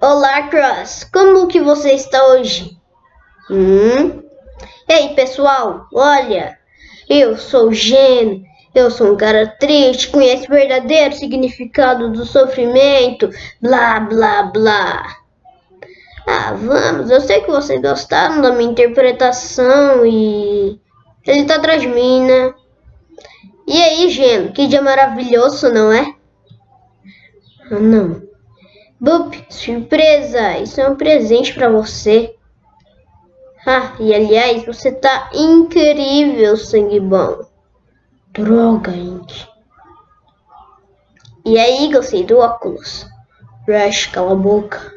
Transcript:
Olá, Cross. Como que você está hoje? Hum? Ei, pessoal, olha. Eu sou Gen. Eu sou um cara triste, conhece o verdadeiro significado do sofrimento. Blá, blá, blá. Ah, vamos. Eu sei que vocês gostaram da minha interpretação e... Ele tá atrás de mim, né? E aí, Gen? Que dia maravilhoso, não é? Ah, não. Bup, surpresa! Isso é um presente para você. Ah, e aliás, você tá incrível, sangue bom. Droga, gente. E aí, gostei do óculos. Rush, cala a boca.